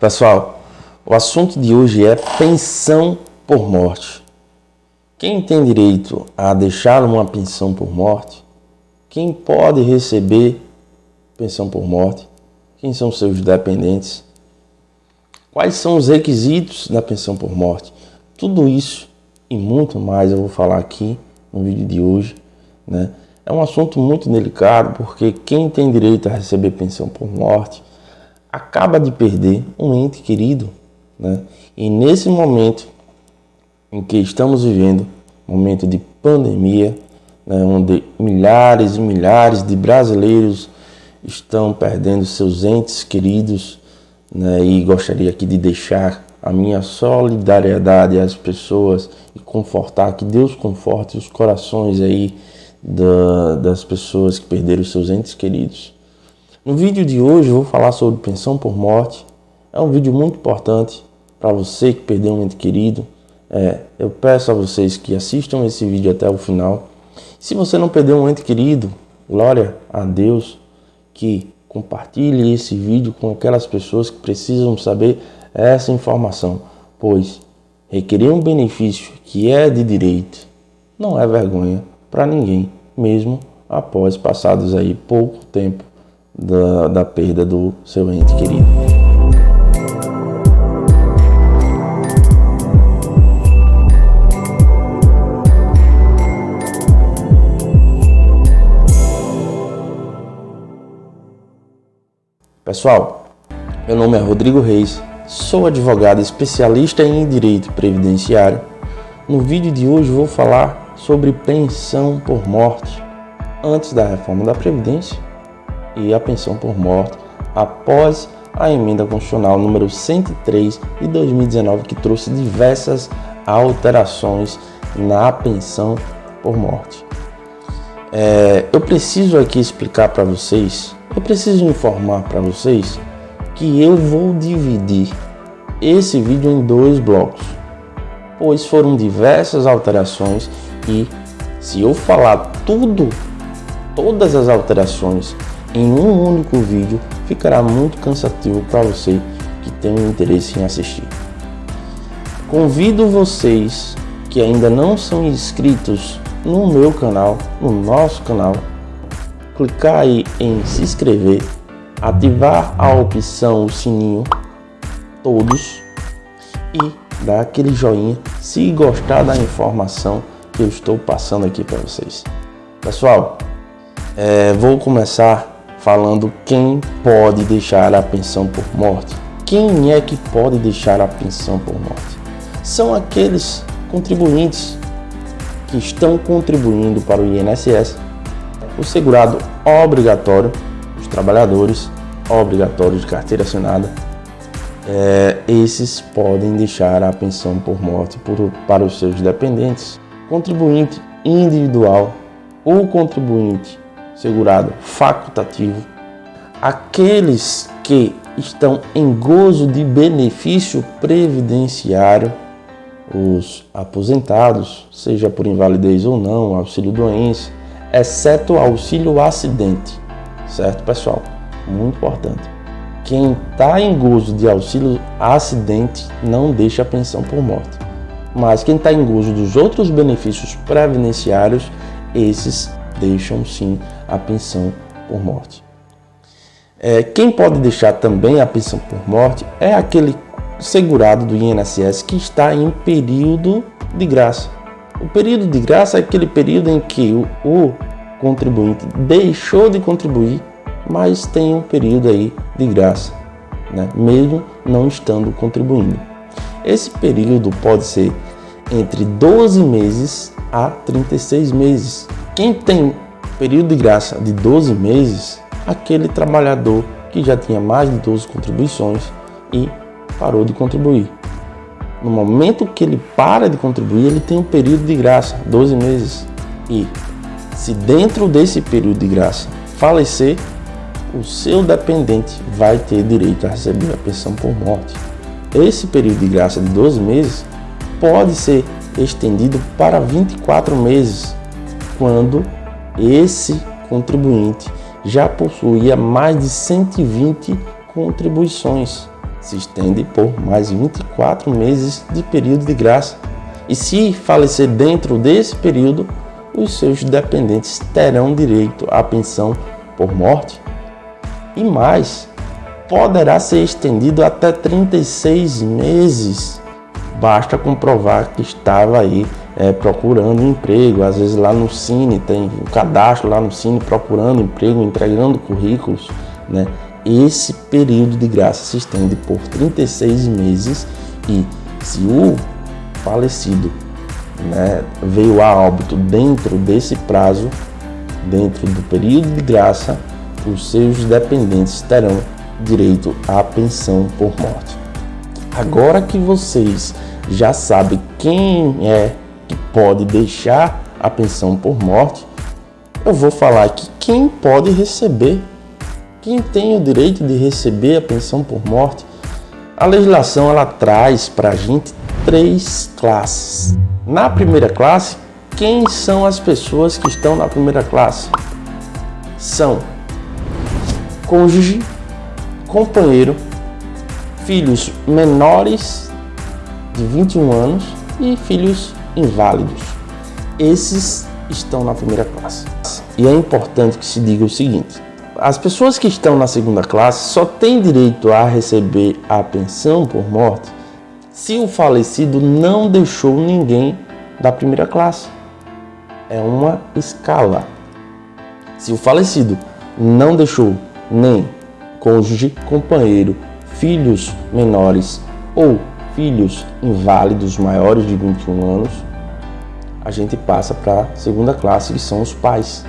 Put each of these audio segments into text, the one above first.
Pessoal, o assunto de hoje é pensão por morte. Quem tem direito a deixar uma pensão por morte? Quem pode receber pensão por morte? Quem são seus dependentes? Quais são os requisitos da pensão por morte? Tudo isso e muito mais eu vou falar aqui no vídeo de hoje, né? É um assunto muito delicado porque quem tem direito a receber pensão por morte acaba de perder um ente querido, né? E nesse momento em que estamos vivendo, momento de pandemia, né, onde milhares e milhares de brasileiros estão perdendo seus entes queridos, né, e gostaria aqui de deixar a minha solidariedade às pessoas e confortar, que Deus conforte os corações aí da, das pessoas que perderam seus entes queridos. No vídeo de hoje eu vou falar sobre pensão por morte. É um vídeo muito importante para você que perdeu um ente querido. É, eu peço a vocês que assistam esse vídeo até o final. Se você não perdeu um ente querido, glória a Deus que compartilhe esse vídeo com aquelas pessoas que precisam saber essa informação, pois requerer um benefício que é de direito não é vergonha para ninguém, mesmo após passados aí pouco tempo da, da perda do seu ente querido. Pessoal, meu nome é Rodrigo Reis, sou advogado especialista em Direito Previdenciário. No vídeo de hoje vou falar sobre pensão por morte antes da reforma da Previdência e a pensão por morte após a emenda constitucional número 103 de 2019 que trouxe diversas alterações na pensão por morte. É, eu preciso aqui explicar para vocês, eu preciso informar para vocês que eu vou dividir esse vídeo em dois blocos, pois foram diversas alterações e se eu falar tudo, todas as alterações em um único vídeo ficará muito cansativo para você que tem interesse em assistir. Convido vocês que ainda não são inscritos no meu canal, no nosso canal, clicar aí em se inscrever, ativar a opção o sininho, todos, e dar aquele joinha se gostar da informação que eu estou passando aqui para vocês. Pessoal, é, vou começar falando quem pode deixar a pensão por morte. Quem é que pode deixar a pensão por morte? São aqueles contribuintes que estão contribuindo para o INSS, o segurado obrigatório, os trabalhadores obrigatórios de carteira assinada, é, esses podem deixar a pensão por morte por, para os seus dependentes. Contribuinte individual ou contribuinte segurado facultativo, aqueles que estão em gozo de benefício previdenciário, os aposentados, seja por invalidez ou não, auxílio doença, exceto auxílio acidente, certo pessoal? Muito importante. Quem está em gozo de auxílio acidente não deixa a pensão por morte. Mas quem está em gozo dos outros benefícios previdenciários, esses deixam sim a pensão por morte. É, quem pode deixar também a pensão por morte é aquele segurado do INSS que está em período de graça. O período de graça é aquele período em que o, o contribuinte deixou de contribuir, mas tem um período aí de graça, né? mesmo não estando contribuindo. Esse período pode ser entre 12 meses a 36 meses. Quem tem período de graça de 12 meses, aquele trabalhador que já tinha mais de 12 contribuições e parou de contribuir. No momento que ele para de contribuir, ele tem um período de graça, 12 meses. E se dentro desse período de graça falecer, o seu dependente vai ter direito a receber a pensão por morte. Esse período de graça de 12 meses pode ser estendido para 24 meses, quando esse contribuinte já possuía mais de 120 contribuições, se estende por mais 24 meses de período de graça. E se falecer dentro desse período, os seus dependentes terão direito à pensão por morte. E mais, poderá ser estendido até 36 meses. Basta comprovar que estava aí é, procurando emprego, às vezes lá no Cine, tem um cadastro lá no Cine procurando emprego, entregando currículos, né? Esse período de graça se estende por 36 meses e se o falecido né, veio a óbito dentro desse prazo, dentro do período de graça, os seus dependentes terão direito à pensão por morte. Agora que vocês já sabem quem é pode deixar a pensão por morte, eu vou falar aqui quem pode receber, quem tem o direito de receber a pensão por morte. A legislação ela traz para a gente três classes. Na primeira classe, quem são as pessoas que estão na primeira classe? São cônjuge, companheiro, filhos menores de 21 anos e filhos inválidos. Esses estão na primeira classe. E é importante que se diga o seguinte: as pessoas que estão na segunda classe só têm direito a receber a pensão por morte se o falecido não deixou ninguém da primeira classe. É uma escala. Se o falecido não deixou nem cônjuge, companheiro, filhos menores ou filhos inválidos maiores de 21 anos, a gente passa para a segunda classe, que são os pais.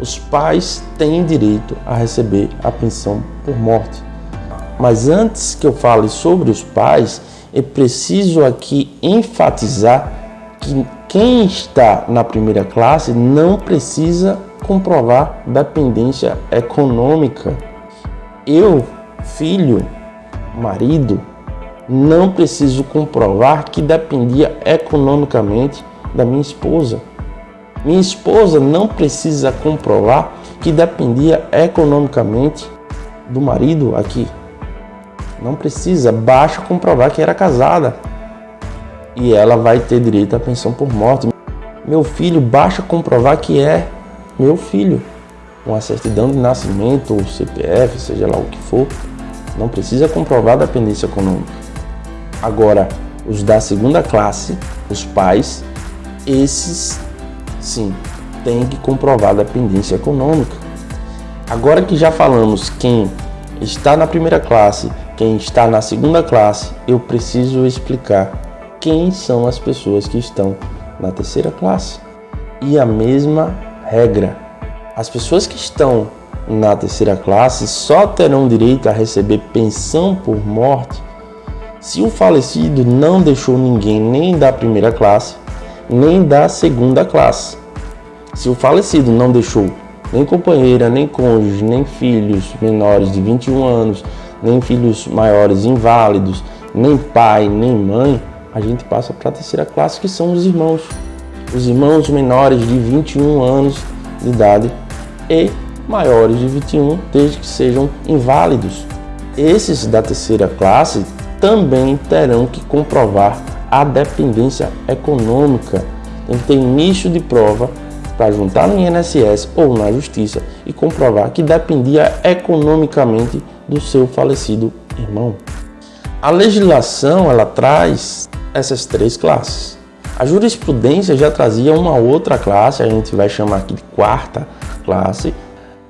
Os pais têm direito a receber a pensão por morte. Mas antes que eu fale sobre os pais, é preciso aqui enfatizar que quem está na primeira classe não precisa comprovar dependência econômica. Eu, filho, marido, não preciso comprovar que dependia economicamente da minha esposa. Minha esposa não precisa comprovar que dependia economicamente do marido aqui. Não precisa, basta comprovar que era casada. E ela vai ter direito à pensão por morte. Meu filho, basta comprovar que é meu filho. Com a certidão de nascimento ou CPF, seja lá o que for. Não precisa comprovar a dependência econômica. Agora, os da segunda classe, os pais, esses sim têm que comprovar dependência econômica. Agora que já falamos quem está na primeira classe, quem está na segunda classe, eu preciso explicar quem são as pessoas que estão na terceira classe. E a mesma regra. As pessoas que estão na terceira classe só terão direito a receber pensão por morte se o falecido não deixou ninguém nem da primeira classe, nem da segunda classe. Se o falecido não deixou nem companheira, nem cônjuge, nem filhos menores de 21 anos, nem filhos maiores inválidos, nem pai, nem mãe, a gente passa para a terceira classe, que são os irmãos. Os irmãos menores de 21 anos de idade e maiores de 21, desde que sejam inválidos. Esses da terceira classe também terão que comprovar a dependência econômica. Tem que ter início de prova para juntar no INSS ou na Justiça e comprovar que dependia economicamente do seu falecido irmão. A legislação ela traz essas três classes. A jurisprudência já trazia uma outra classe, a gente vai chamar aqui de quarta classe,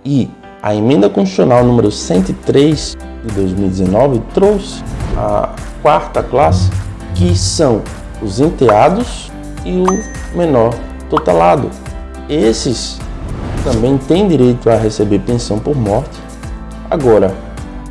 e a emenda constitucional número 103 de 2019 trouxe a quarta classe, que são os enteados e o menor tutelado. Esses também têm direito a receber pensão por morte. Agora,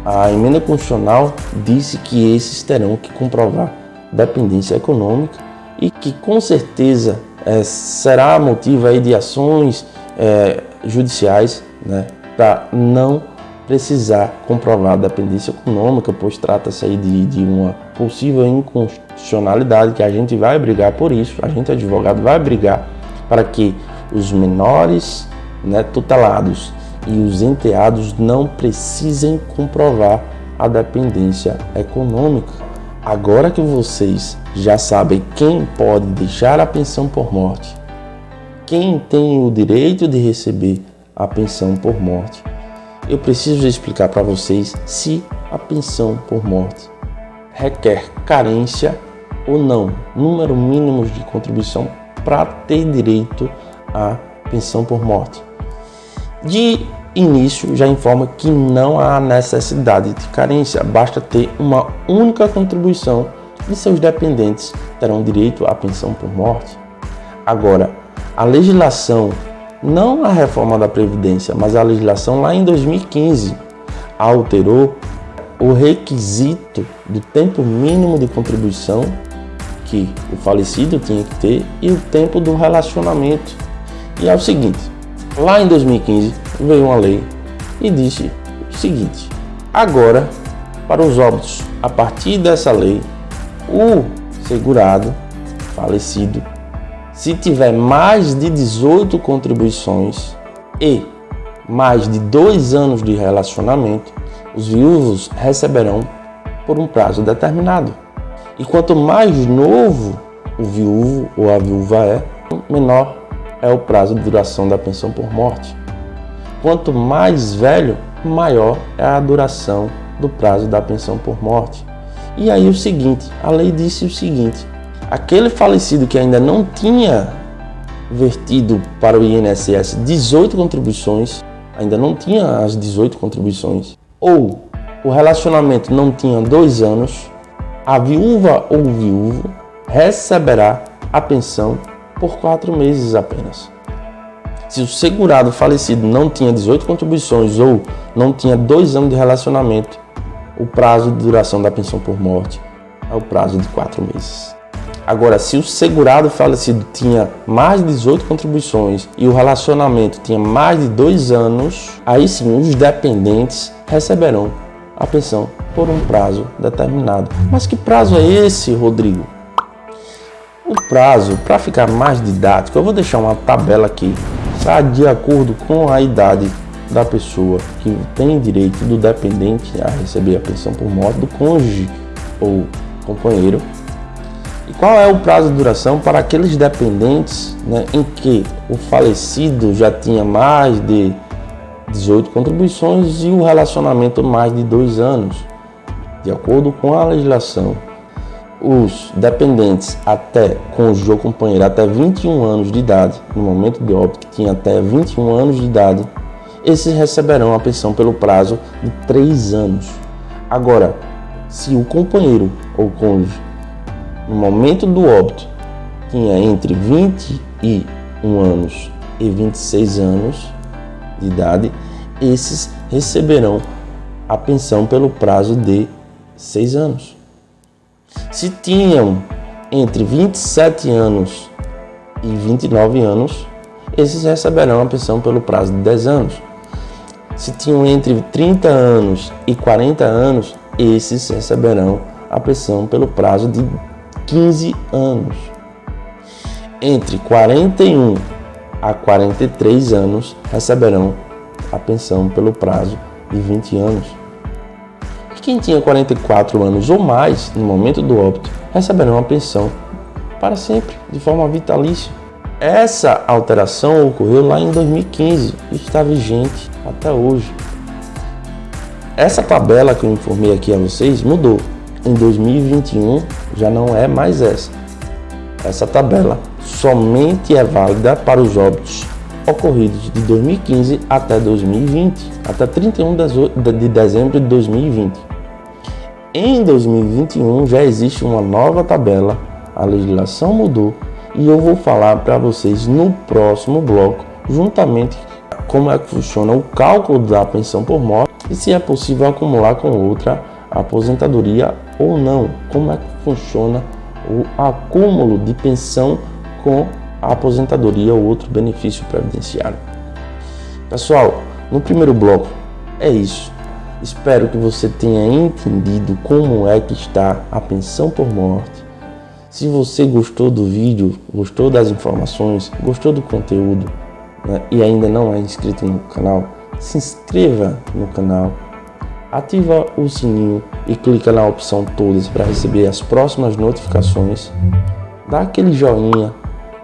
a emenda constitucional disse que esses terão que comprovar dependência econômica e que com certeza é, será motivo aí de ações é, judiciais né, para não precisar comprovar a dependência econômica, pois trata-se aí de, de uma possível inconstitucionalidade que a gente vai brigar por isso, a gente advogado vai brigar para que os menores né, tutelados e os enteados não precisem comprovar a dependência econômica. Agora que vocês já sabem quem pode deixar a pensão por morte, quem tem o direito de receber a pensão por morte, eu preciso explicar para vocês se a pensão por morte requer carência ou não, número mínimo de contribuição para ter direito à pensão por morte. De início, já informa que não há necessidade de carência, basta ter uma única contribuição e seus dependentes terão direito à pensão por morte. Agora, a legislação, não a reforma da Previdência, mas a legislação lá em 2015 alterou o requisito do tempo mínimo de contribuição que o falecido tinha que ter e o tempo do relacionamento. E é o seguinte, lá em 2015 veio uma lei e disse o seguinte, agora para os óbitos, a partir dessa lei, o segurado falecido, se tiver mais de 18 contribuições e mais de dois anos de relacionamento, os viúvos receberão por um prazo determinado. E quanto mais novo o viúvo ou a viúva é, menor é o prazo de duração da pensão por morte. Quanto mais velho, maior é a duração do prazo da pensão por morte. E aí o seguinte, a lei disse o seguinte, aquele falecido que ainda não tinha vertido para o INSS 18 contribuições, ainda não tinha as 18 contribuições, ou o relacionamento não tinha dois anos, a viúva ou viúvo receberá a pensão por quatro meses apenas. Se o segurado falecido não tinha 18 contribuições ou não tinha dois anos de relacionamento, o prazo de duração da pensão por morte é o prazo de quatro meses. Agora, se o segurado falecido tinha mais de 18 contribuições e o relacionamento tinha mais de dois anos, aí sim os dependentes receberão a pensão por um prazo determinado. Mas que prazo é esse, Rodrigo? O prazo, para ficar mais didático, eu vou deixar uma tabela aqui, tá? de acordo com a idade da pessoa que tem direito do dependente a receber a pensão por morte do cônjuge ou companheiro. Qual é o prazo de duração para aqueles dependentes né, em que o falecido já tinha mais de 18 contribuições e o relacionamento mais de dois anos. De acordo com a legislação, os dependentes até cônjuge ou companheiro até 21 anos de idade, no momento de óbito que tinha até 21 anos de idade, esses receberão a pensão pelo prazo de 3 anos. Agora, se o companheiro ou cônjuge, no momento do óbito, tinha entre 21 anos e 26 anos, de idade, esses receberão a pensão pelo prazo de seis anos. Se tinham entre 27 anos e 29 anos, esses receberão a pensão pelo prazo de 10 anos. Se tinham entre 30 anos e 40 anos, esses receberão a pensão pelo prazo de 15 anos. Entre 41 a 43 anos receberão a pensão pelo prazo de 20 anos. E quem tinha 44 anos ou mais no momento do óbito receberão a pensão para sempre, de forma vitalícia. Essa alteração ocorreu lá em 2015 e está vigente até hoje. Essa tabela que eu informei aqui a vocês mudou. Em 2021 já não é mais essa. Essa tabela somente é válida para os óbitos ocorridos de 2015 até 2020, até 31 de dezembro de 2020. Em 2021 já existe uma nova tabela, a legislação mudou e eu vou falar para vocês no próximo bloco, juntamente como é que funciona o cálculo da pensão por morte e se é possível acumular com outra aposentadoria ou não, como é que funciona o acúmulo de pensão com a aposentadoria ou outro benefício previdenciário. Pessoal, no primeiro bloco é isso. Espero que você tenha entendido como é que está a pensão por morte. Se você gostou do vídeo, gostou das informações, gostou do conteúdo né, e ainda não é inscrito no canal, se inscreva no canal, ativa o sininho e clica na opção todas para receber as próximas notificações. Dá aquele joinha,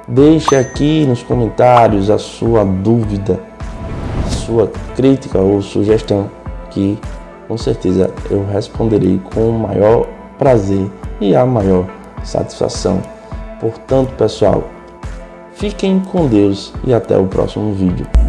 deixa aqui nos comentários a sua dúvida, sua crítica ou sugestão que com certeza eu responderei com o maior prazer e a maior satisfação. Portanto, pessoal, fiquem com Deus e até o próximo vídeo.